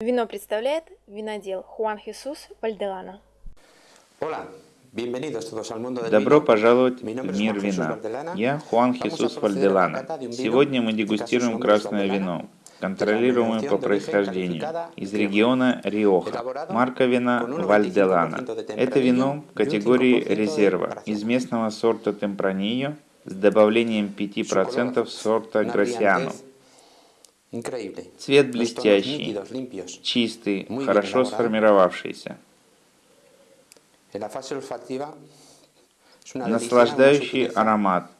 Вино представляет винодел Хуан Хесус Вальделана. Добро пожаловать в мир вина. Я Хуан la Вальделана. Сегодня мы дегустируем красное вино, контролируемое по происхождению, из региона Риоха. Марка вина con un 95% Вальделана. Это вино категории y un 5% de резерва из местного сорта Темпранильо с добавлением 5% сорта Грасиано. Цвет блестящий, чистый, хорошо сформировавшийся. Наслаждающий аромат,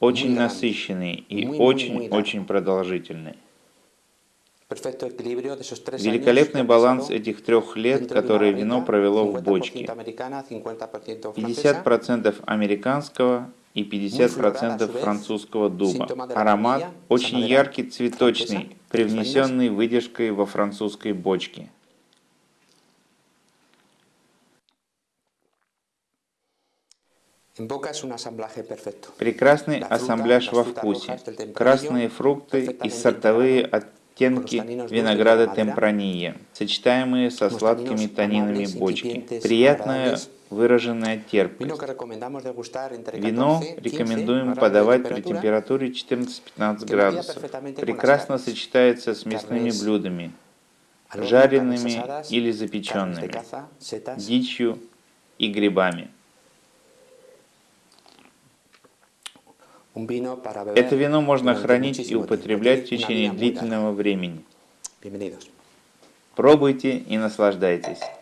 очень насыщенный и очень-очень продолжительный. Великолепный баланс этих трех лет, которые вино провело в 50% бочке. americana, 50% francesa. 50% американского и 50% французского дуба. Аромат очень яркий, цветочный, привнесенный выдержкой во французской бочке. Прекрасный ассамбляж во вкусе. Красные фрукты и сортовые integrado, оттенки taninos винограда темпранье, сочетаемые со сладкими танинами бочки. Приятная выраженная терпкость. que recomendamos degustar entre 14 Вино 15 рекомендуем подавать при температуре 14-15 que градусов. Прекрасно сочетается с мясными блюдами, жареными или запеченными, дичью и грибами. Это вино можно хранить и употреблять в течение длительного времени. Пробуйте и наслаждайтесь.